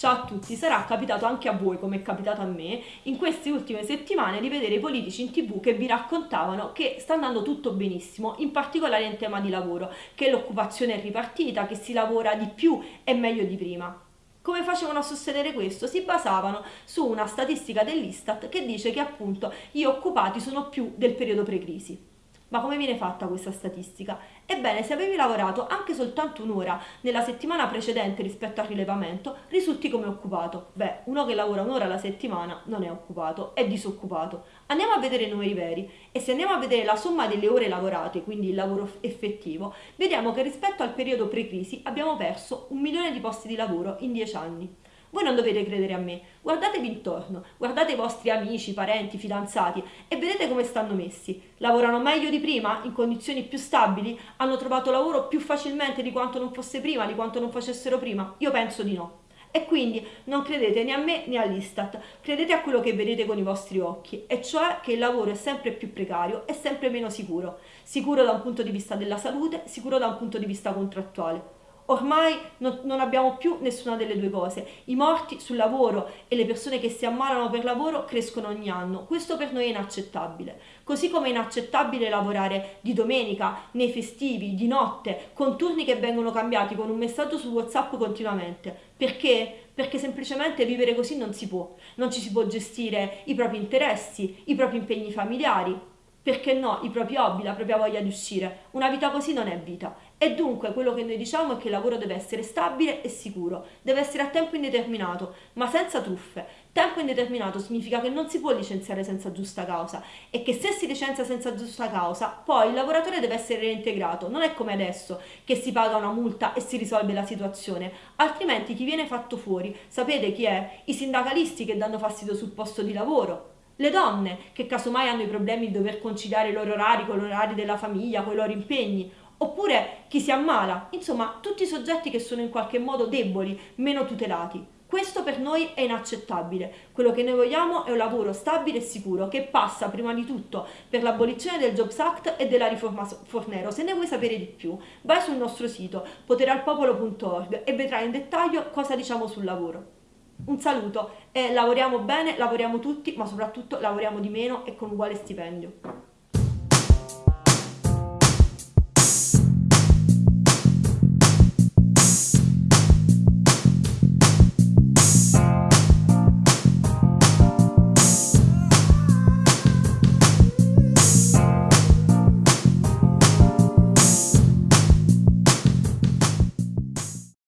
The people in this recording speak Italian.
Ciao a tutti, sarà capitato anche a voi, come è capitato a me, in queste ultime settimane di vedere i politici in tv che vi raccontavano che sta andando tutto benissimo, in particolare in tema di lavoro, che l'occupazione è ripartita, che si lavora di più e meglio di prima. Come facevano a sostenere questo? Si basavano su una statistica dell'Istat che dice che appunto gli occupati sono più del periodo pre-crisi. Ma come viene fatta questa statistica? Ebbene, se avevi lavorato anche soltanto un'ora nella settimana precedente rispetto al rilevamento, risulti come occupato. Beh, uno che lavora un'ora alla settimana non è occupato, è disoccupato. Andiamo a vedere i numeri veri e se andiamo a vedere la somma delle ore lavorate, quindi il lavoro effettivo, vediamo che rispetto al periodo pre-crisi abbiamo perso un milione di posti di lavoro in dieci anni. Voi non dovete credere a me, guardatevi intorno, guardate i vostri amici, parenti, fidanzati e vedete come stanno messi. Lavorano meglio di prima, in condizioni più stabili? Hanno trovato lavoro più facilmente di quanto non fosse prima, di quanto non facessero prima? Io penso di no. E quindi non credete né a me né all'Istat, credete a quello che vedete con i vostri occhi, e cioè che il lavoro è sempre più precario e sempre meno sicuro. Sicuro da un punto di vista della salute, sicuro da un punto di vista contrattuale. Ormai non, non, abbiamo più nessuna delle due cose. I morti sul lavoro e le persone che si ammalano per lavoro crescono ogni anno. Questo per noi è inaccettabile. Così come è inaccettabile lavorare di domenica, nei festivi, di notte, con turni che vengono cambiati con un messaggio su WhatsApp continuamente. Perché? Perché semplicemente vivere così non si può. Non ci si può gestire i propri interessi, i propri impegni familiari, perché no, i propri hobby, la propria voglia di uscire. Una vita così non è vita. E dunque quello che noi diciamo è che il lavoro deve essere stabile e sicuro, deve essere a tempo indeterminato, ma senza truffe. Tempo indeterminato significa che non si può licenziare senza giusta causa e che se si licenzia senza giusta causa, poi il lavoratore deve essere reintegrato. Non è come adesso che si paga una multa e si risolve la situazione, altrimenti chi viene fatto fuori, sapete chi è? I sindacalisti che danno fastidio sul posto di lavoro le donne che casomai hanno i problemi di dover conciliare i loro orari con gli orari della famiglia, con i loro impegni, oppure chi si ammala, insomma tutti i soggetti che sono in qualche modo deboli, meno tutelati. Questo per noi è inaccettabile. Quello che noi vogliamo è un lavoro stabile e sicuro che passa prima di tutto per l'abolizione del Jobs Act e della riforma Fornero. Se ne vuoi sapere di più, vai sul nostro sito poteralpopolo.org e vedrai in dettaglio cosa diciamo sul lavoro. Un saluto e lavoriamo bene, lavoriamo tutti, ma soprattutto lavoriamo di meno e con uguale stipendio.